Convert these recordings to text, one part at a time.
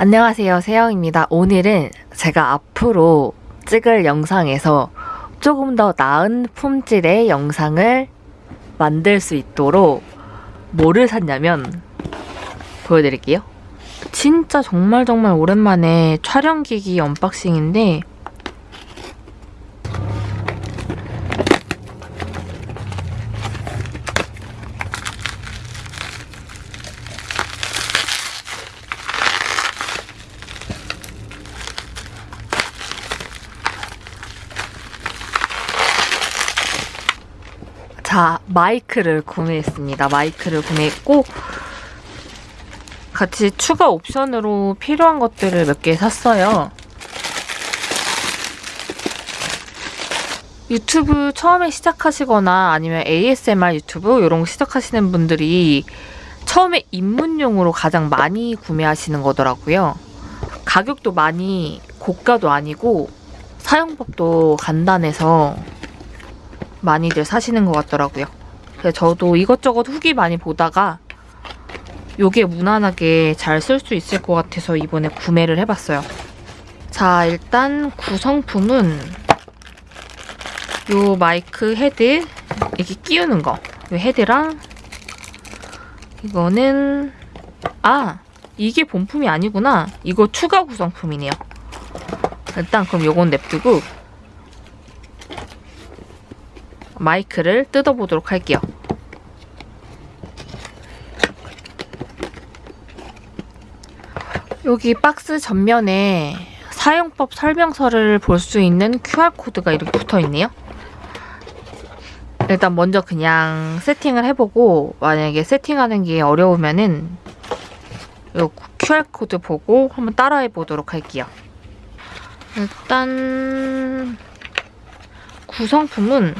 안녕하세요. 세영입니다. 오늘은 제가 앞으로 찍을 영상에서 조금 더 나은 품질의 영상을 만들 수 있도록 뭐를 샀냐면 보여드릴게요. 진짜 정말 정말 오랜만에 촬영기기 언박싱인데 자, 마이크를 구매했습니다. 마이크를 구매했고, 같이 추가 옵션으로 필요한 것들을 몇 개 샀어요. 유튜브 처음에 시작하시거나 아니면 ASMR 유튜브 이런 거 시작하시는 분들이 처음에 입문용으로 가장 많이 구매하시는 거더라고요. 가격도 많이 고가도 아니고 사용법도 간단해서 많이들 사시는 것 같더라고요. 그래서 저도 이것저것 후기 많이 보다가 요게 무난하게 잘 쓸 수 있을 것 같아서 이번에 구매를 해봤어요. 자, 일단 구성품은 요 마이크 헤드 이렇게 끼우는 거. 요 헤드랑 이거는 아 이게 본품이 아니구나. 이거 추가 구성품이네요. 일단 그럼 요건 냅두고 마이크를 뜯어보도록 할게요. 여기 박스 전면에 사용법 설명서를 볼 수 있는 QR코드가 이렇게 붙어 있네요. 일단 먼저 그냥 세팅을 해보고 만약에 세팅하는 게 어려우면은 이 QR코드 보고 한번 따라해 보도록 할게요. 일단 구성품은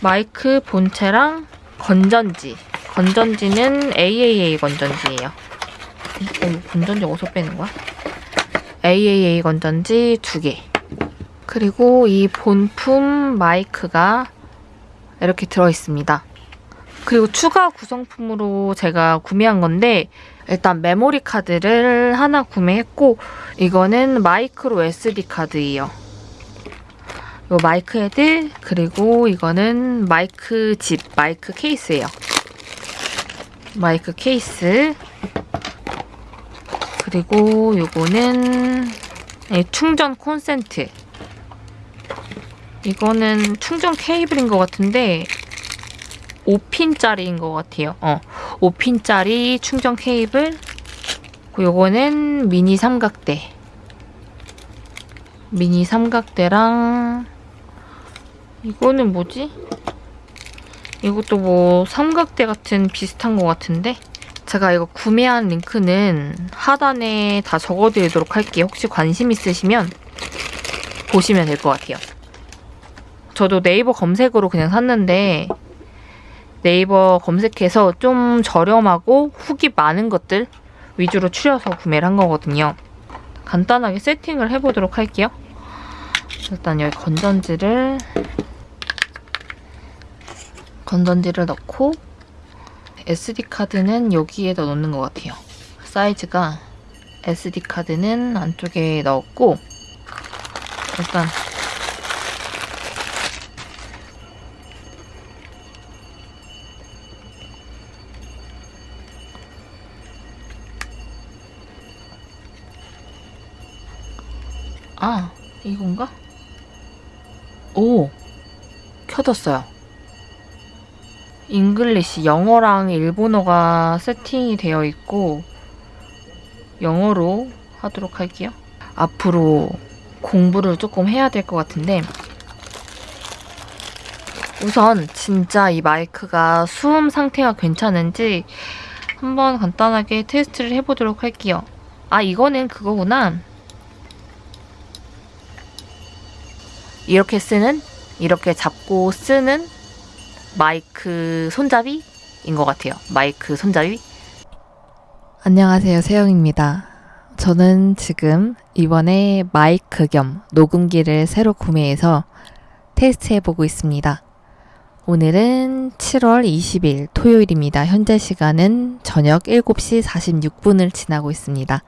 마이크 본체랑 건전지. 건전지는 AAA 건전지예요. 어, 건전지 어디서 빼는 거야? AAA 건전지 두 개. 그리고 이 본품 마이크가 이렇게 들어있습니다. 그리고 추가 구성품으로 제가 구매한 건데 일단 메모리 카드를 하나 구매했고 이거는 micro SD 카드예요. 요 마이크 헤드 그리고 이거는 마이크 집 마이크 케이스예요. 마이크 케이스 그리고 요거는 충전 콘센트 이거는 충전 케이블인 것 같은데 5핀짜리인 것 같아요. 어, 5핀짜리 충전 케이블 요거는 미니 삼각대 미니 삼각대랑 이거는 뭐지? 이것도 뭐 삼각대 같은 비슷한 것 같은데? 제가 이거 구매한 링크는 하단에 다 적어드리도록 할게요. 혹시 관심 있으시면 보시면 될 것 같아요. 저도 네이버 검색으로 그냥 샀는데 네이버 검색해서 좀 저렴하고 후기 많은 것들 위주로 추려서 구매를 한 거거든요. 간단하게 세팅을 해보도록 할게요. 일단 여기 건전지를 건전지를 넣고 SD카드는 여기에다 넣는 것 같아요. 사이즈가 SD카드는 안쪽에 넣었고 일단 아 이건가? 오 켜졌어요. English 영어랑 일본어가 세팅이 되어 있고 영어로 하도록 할게요. 앞으로 공부를 조금 해야 될 것 같은데 우선 진짜 이 마이크가 수음 상태가 괜찮은지 한번 간단하게 테스트를 해보도록 할게요. 아 이거는 그거구나. 이렇게 쓰는 이렇게 잡고 쓰는 마이크 손잡이인 것 같아요. 마이크 손잡이. 안녕하세요. 세영입니다. 저는 지금 이번에 마이크 겸 녹음기를 새로 구매해서 테스트해보고 있습니다. 오늘은 7월 20일 토요일입니다. 현재 시간은 저녁 7시 46분을 지나고 있습니다.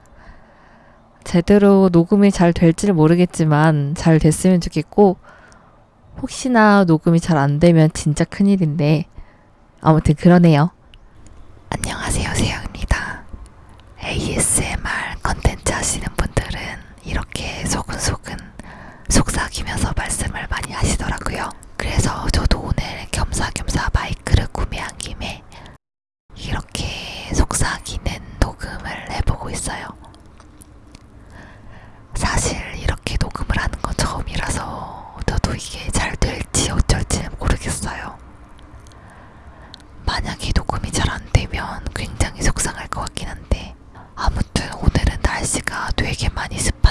제대로 녹음이 잘 될지를 모르겠지만 잘 됐으면 좋겠고 혹시나 녹음이 잘 안 되면 진짜 큰일인데 아무튼 그러네요. 안녕하세요, 세영입니다. ASMR 컨텐츠 하시는 분들은 이렇게 소근소근 속삭이면서 말씀을 많이 하시더라고요. 그래서 저도 오늘 겸사겸사 마이크를 구매한 김에 이렇게 속삭이는 녹음을 해보고 있어요. 되게 많이 습